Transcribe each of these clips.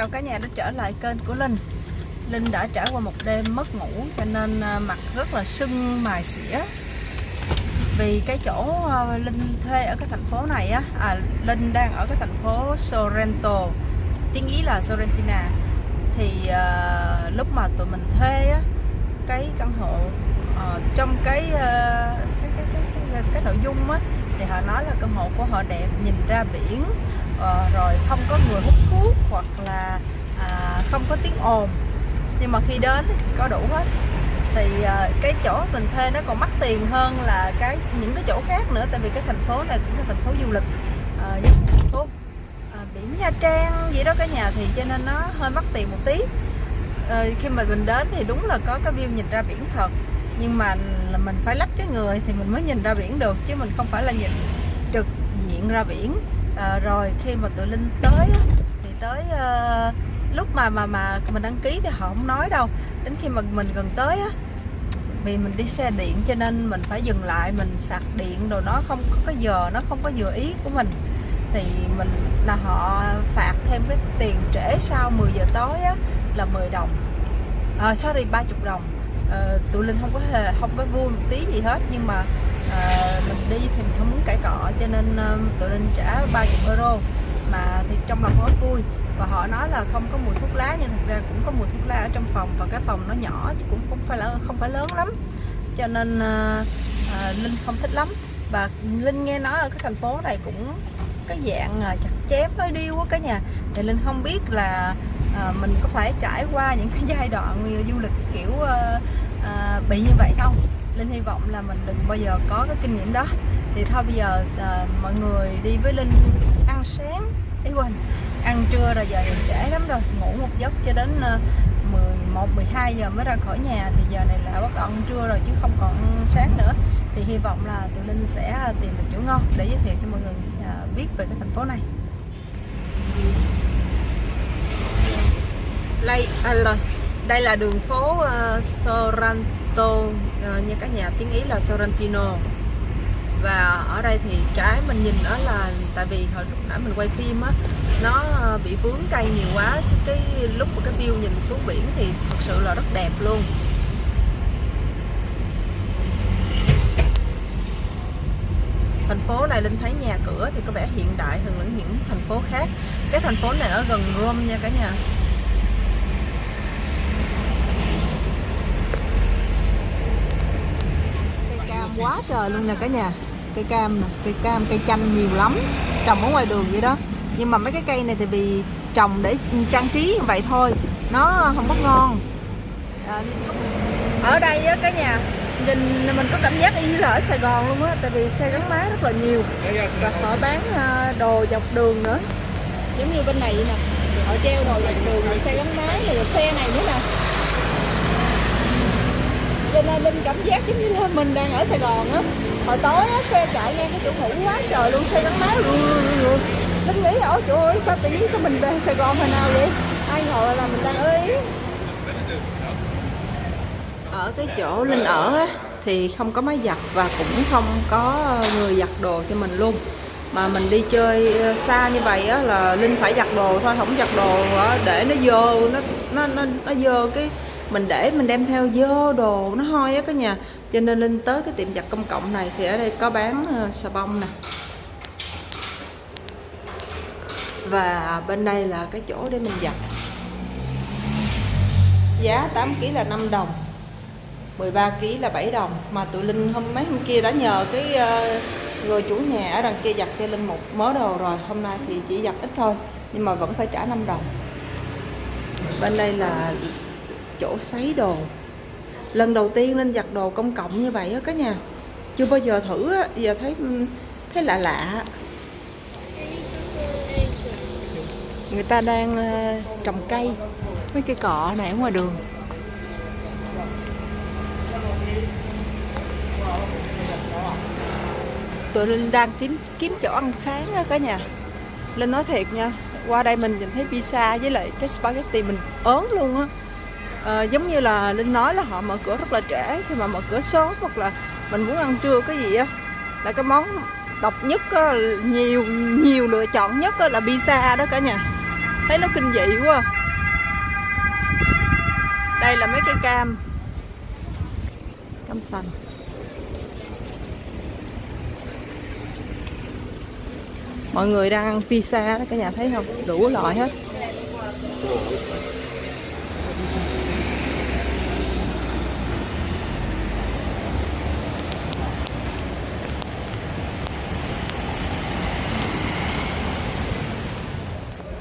chào cả nhà đã trở lại kênh của Linh. Linh đã trải qua một đêm mất ngủ cho nên à, mặt rất là sưng mài xỉa. Vì cái chỗ à, Linh thuê ở cái thành phố này á à, Linh đang ở cái thành phố Sorrento Tiếng Ý là Sorrentina. Thì uh, lúc mà tụi mình thuê á Cái căn hộ uh, trong cái, uh, cái, cái, cái, cái, cái nội dung á Thì họ nói là căn hộ của họ đẹp nhìn ra biển Ờ, rồi không có người hút thuốc hoặc là à, không có tiếng ồn. Nhưng mà khi đến thì có đủ hết. Thì à, cái chỗ mình thuê nó còn mắc tiền hơn là cái những cái chỗ khác nữa tại vì cái thành phố này cũng là thành phố du lịch à, giống thành phố à, biển Nha Trang gì đó cả nhà thì cho nên nó hơi mắc tiền một tí. À, khi mà mình đến thì đúng là có cái view nhìn ra biển thật nhưng mà là mình phải lách cái người thì mình mới nhìn ra biển được chứ mình không phải là nhìn trực diện ra biển à, rồi khi mà tụi linh tới thì tới à, lúc mà mà mà mình đăng ký thì họ không nói đâu. Đến khi mà mình gần tới á vì mình đi xe điện cho nên mình phải dừng lại mình sạc điện rồi nó không có cái giờ nó không có vừa ý của mình. Thì mình là họ phạt thêm cái tiền trễ sau 10 giờ tối á là 10 đồng. À, sorry 30 đồng. À, tụi linh không có hề không có vui một tí gì hết nhưng mà Ờ, mình đi thì mình không muốn cãi cọ cho nên uh, tụi linh trả 30 euro. Mà thì trong lòng rất vui và họ nói là không có mùi thuốc lá nhưng thật ra cũng có mùi thuốc lá ở trong phòng và cái phòng nó nhỏ chứ cũng không phải là không phải lớn lắm. Cho nên uh, uh, linh không thích lắm. Và linh nghe nói ở cái thành phố này cũng cái dạng uh, chặt chém nói điêu á cả nhà. Thì linh không biết là uh, mình có phải trải qua những cái giai đoạn du lịch kiểu uh, uh, bị như vậy không? Linh hy vọng là mình đừng bao giờ có cái kinh nghiệm đó. Thì thôi bây giờ à, mọi người đi với Linh ăn sáng. Ý quên ăn trưa rồi giờ trễ lắm rồi. Ngủ một giấc cho đến uh, 11 12 giờ mới ra khỏi nhà. Thì giờ này là bắt đầu ăn trưa rồi chứ không còn sáng nữa. Thì hy vọng là tụi Linh sẽ à, tìm được chỗ ngon để giới thiệu cho mọi người uh, biết về cái thành phố này. Đây à, rồi. Đây là đường phố uh, Sorrento uh, như các nhà tiếng Ý là Sorrentino. Và ở đây thì trái mình nhìn đó là tại vì hồi lúc nãy mình quay phim á nó ờ, bị vướng cây nhiều quá chứ cái lúc mà cái view nhìn xuống biển thì thật sự là rất đẹp luôn. Thành phố này linh thấy nhà cửa thì có vẻ hiện đại hơn những thành phố khác. Cái thành phố này ở gần Rome nha cả nhà. Quá trời luôn nè cả nhà. Cây cam nè cây cam cây chanh nhiều lắm. Trồng ở ngoài đường vậy đó. Nhưng mà mấy cái cây này thì vì trồng để trang trí như vậy thôi. Nó không có ngon. À, ở đây á cả nhà nhìn mình có cảm giác y như là ở Sài Gòn luôn á tại vì xe gắn máy rất là nhiều. Và họ bán à, đồ dọc đường nữa. Giống như bên này vậy nè. Họ treo đồ dọc đường xe gắn máy rồi xe này nữa nè cho nên linh cảm giác giống như là mình đang ở sài gòn á. Hồi tối á, xe chạy ngang cái chỗ ngủ quá trời luôn, xe gắn máy linh nghĩ ở chỗ ơi, sao tự nhiên sao mình về sài gòn hồi nào vậy? Ai ngồi là mình đang ở ý. Ở cái chỗ linh ở á, thì không có máy giặt và cũng không có người giặt đồ cho mình luôn. Mà mình đi chơi ờ, xa như vậy á là linh phải giặt đồ thôi không giặt đồ để nó vô, nó nó nó nó dơ cái mình để mình đem theo dơ đồ nó hôi á cả nhà. Cho nên lên tới cái tiệm giặt công cộng này thì ở đây có bán uh, xà bông nè. Và bên đây là cái chỗ để mình giặt. Giá 8 kg là 5 đồng 13 kg là 7 đồng. Mà tụi Linh hôm mấy hôm kia đã nhờ cái uh, người chủ nhà ở đằng kia giặt cho Linh một mớ đồ rồi. Hôm nay thì chỉ giặt ít thôi nhưng mà vẫn phải trả 5 đồng. Bên đây là chỗ sấy đồ. Lần đầu tiên lên giặt đồ công cộng như vậy á, cả nhà. Chưa bao giờ thử á giờ thấy thấy lạ lạ. Người ta đang ờ, trồng cây. Mấy cây cọ này ở ngoài đường. Tụi linh đang kiếm kiếm chỗ ăn sáng á, cả nhà. Linh nói thiệt nha, qua đây mình nhìn thấy pizza với lại cái spaghetti mình ớn luôn á à, giống như là linh nói là họ mở cửa rất là trễ. Khi mà mở cửa sớm hoặc là mình muốn ăn trưa cái gì á là cái món độc nhất á, nhiều nhiều lựa chọn nhất á, là pizza đó cả nhà. Thấy nó kinh dị quá. Đây là mấy cây cam. Cam sành. Mọi người đang ăn pizza đó cả nhà thấy không? Đủ loại hết.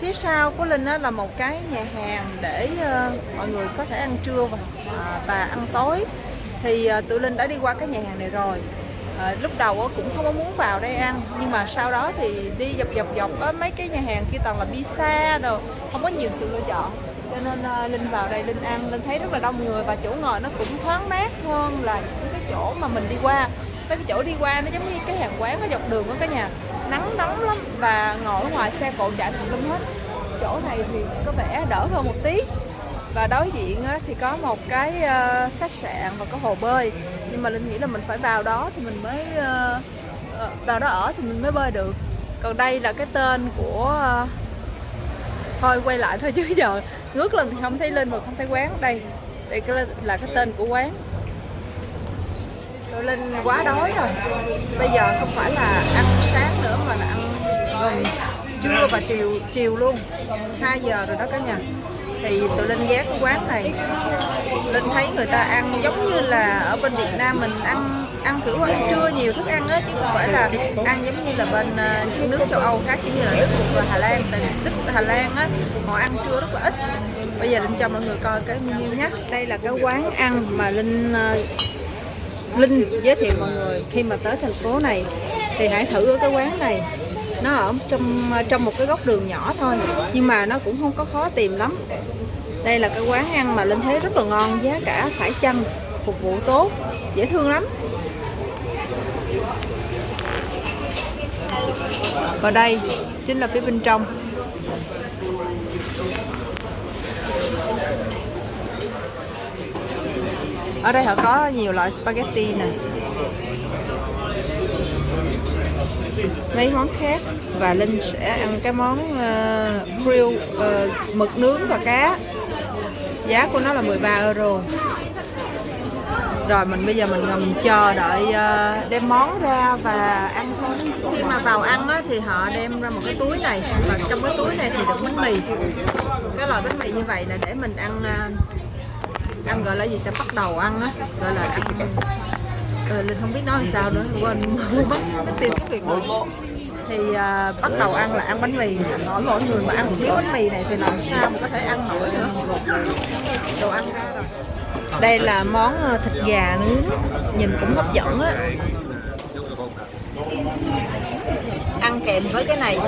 Phía sau của Linh đó là một cái nhà hàng để ờ, mọi người có thể ăn trưa và, à, và ăn tối. Thì ờ, tụi Linh đã đi qua cái nhà hàng này rồi. À, lúc đầu cũng không có muốn vào đây ăn nhưng mà sau đó thì đi dọc dọc dọc á, mấy cái nhà hàng kia toàn là pizza đồ không có nhiều sự lựa chọn. Cho nên linh vào đây linh ăn linh thấy rất là đông người và chỗ ngồi nó cũng thoáng mát hơn là những cái chỗ mà mình đi qua. Mấy cái chỗ đi qua nó giống như cái hàng quán ở dọc đường đó cả nhà nắng nóng lắm và ngồi ở ngoài xe cộ chạy tùm lum hết. Chỗ này thì có vẻ đỡ hơn một tí. Và đối diện thì có một cái ờ, khách sạn và có hồ bơi. Nhưng mà linh nghĩ là mình phải vào đó thì mình mới ờ, ờ, vào đó ở thì mình mới bơi được. Còn đây là cái tên của thôi quay lại thôi chứ giờ ngước lên thì không thấy linh mà không thấy quán. Đây đây là cái tên của quán linh quá đói rồi. Bây giờ không phải là ăn sáng nữa mà là ăn gần trưa và chiều chiều luôn. 2 giờ rồi đó cả nhà. Thì tụi linh ghé cái quán này. Linh thấy người ta ăn giống như là ở bên việt nam mình ăn ăn kiểu ăn trưa nhiều thức ăn á, chứ không phải là ăn giống như là bên ờ, những nước châu âu khác như là đức và hà lan. Tại đức hà lan á, họ ăn trưa rất là ít. Bây giờ linh cho mọi người coi cái menu nhé. Đây là cái quán ăn mà linh ờ, linh giới thiệu mọi người. Khi mà tới thành phố này, thì hãy thử ở cái quán này. Nó ở trong trong một cái góc đường nhỏ thôi, nhưng mà nó cũng không có khó tìm lắm. Đây là cái quán ăn mà linh thấy rất là ngon, giá cả phải chăng, phục vụ tốt, dễ thương lắm. Và đây chính là phía bên trong. Ở đây họ có nhiều loại spaghetti nè. Mấy món khác. Và Linh sẽ ăn cái món uh, grill uh, mực nướng và cá. Giá của nó là 13 euro. Rồi mình bây giờ mình ngồi chờ đợi uh, đem món ra và ăn thôi. Khi mà vào ăn á, thì họ đem ra một cái túi này. Và trong cái túi này thì được bánh mì. Cái loại bánh mì như vậy là để mình ăn uh, ăn gọi là gì ta? Bắt đầu ăn á. Gọi là ăn. Ừ, linh không biết nói làm sao nữa quên. Mất cái việc tiếng thì à, bắt đầu ăn là ăn bánh mì. Mỗi mỗi người mà ăn một miếng bánh mì này thì làm sao mà có thể ăn nổi nữa đồ ăn ra rồi. Đây là món à, thịt gà nướng. Nhìn cũng hấp dẫn á ăn kèm với cái này.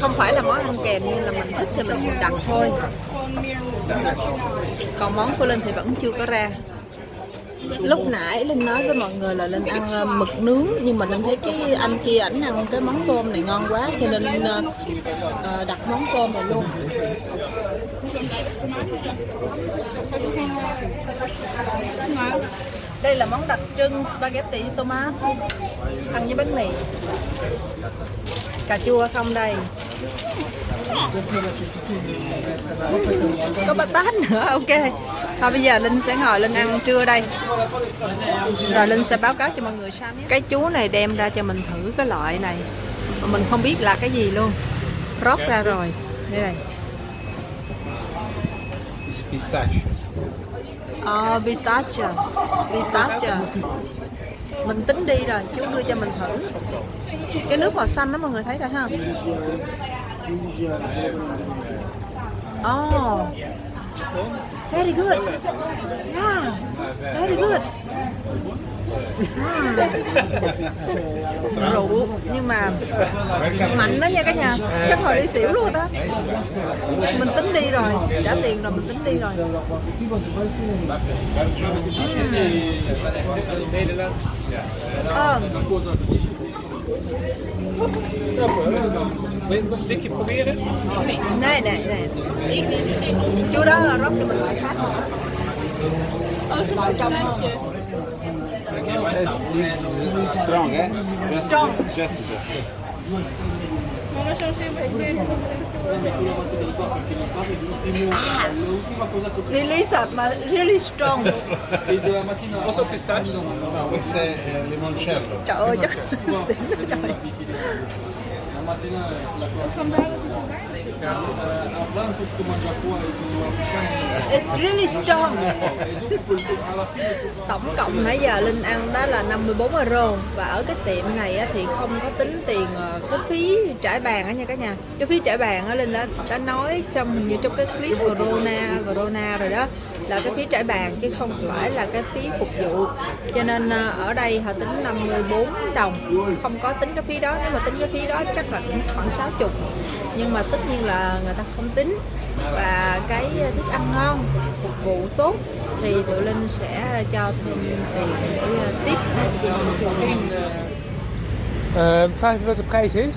Không phải là món ăn kèm nhưng là mình thích thì mình đặt thôi. Còn món của linh thì vẫn chưa có ra. Lúc nãy linh nói với mọi người là linh ăn ờ, mực nướng nhưng mà linh thấy cái anh kia ảnh ăn cái món tôm này ngon quá cho nên linh uh, đặt món tôm này luôn. Đây là món đặc trưng spaghetti tomat ăn với bánh mì cà chua không đây? Có bát tát nữa ok. Thôi bây giờ Linh sẽ ngồi Linh ăn trưa đây. Rồi Linh sẽ báo cáo cho mọi người sau nhé. Cái chú này đem ra cho mình thử cái loại này. Mà mình không biết là cái gì luôn. Rót ra rồi. Đây này Pistache. Ờ, pistachio Pistachio Mình tính đi rồi, chú đưa cho mình thử Cái nước màu xanh đó mọi người thấy rồi ha? Oh Very good. Yeah, very good. rượu. Nhưng mà mạnh đó nha cả nhà. Chắc hồi đi xỉu luôn đó. Mình tính đi rồi. Trả tiền rồi mình tính đi rồi. Ờ này này này chú đó rót cho mình loại khác vào trong strong, eh? Just, strong just, just. Really sọt mà really strong. Posso pistache? No, questo è eh, limoncello. Trời ơi chắc xỉn rồi. La mattina la cosa. A pranzo si mangia fuori la pisciana It's really strong. e dopo alla really strong. Tổng cộng nãy giờ Linh ăn đó là 54 euro và ở cái tiệm này thì không có tính tiền ờ, cái phí trải bàn á nha cả nhà. Cái phí trải bàn á Linh đã đã nói trong, như trong cái clip Corona Corona rồi đó là cái phí trải bàn chứ không phải là cái phí phục vụ. Cho nên ờ, ở đây họ tính 54 đồng, không có tính cái phí đó. Nếu mà tính cái phí đó chắc là cũng khoảng 60. Nhưng mà tất nhiên là người ta không tính và cái thức ăn ngon phục vụ tốt thì tụi linh sẽ cho thêm tiền để ờ, tiếp ờ, Uh, vraag je wat de prijs is?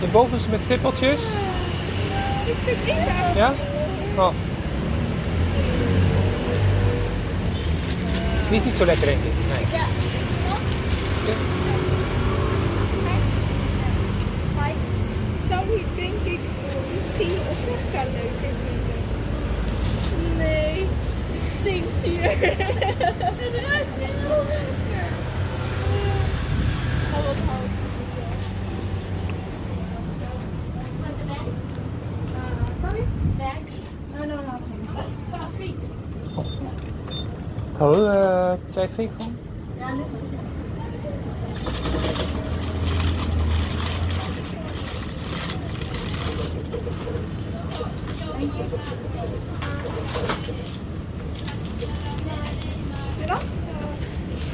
De bovenste met stippeltjes? Ik het niet Ja? Oh. Die is niet zo lekker, denk ik. Nee. Ja. Zou ik denk ik misschien Ophirka leuker vinden? Nee, stinkt hier. Het ruikt heel lekker. Oh, wat hout. Thử uh, trái phi không?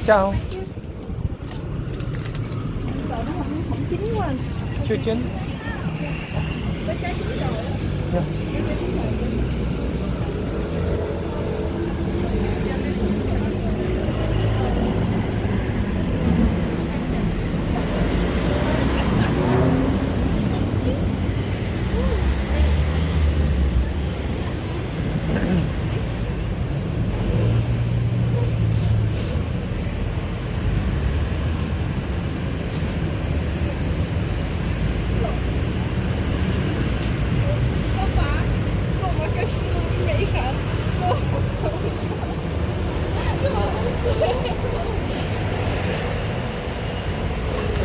Chào, chưa chín.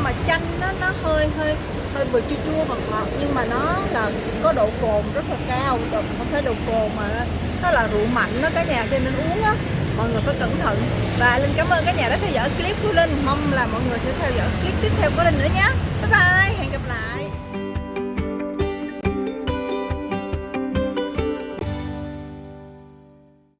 nhưng mà chanh nó nó hơi hơi hơi vừa chua chua ngọt ngọt, nhưng mà nó là có độ cồn rất là cao rồi không phải độ cồn mà nó là rượu mạnh đó cả nhà, cho nên uống á, mọi người phải cẩn thận. Và linh cảm ơn cả nhà đã theo dõi clip của linh, mong là mọi người sẽ theo dõi clip tiếp theo của linh nữa nhé. Bye bye, hẹn gặp lại.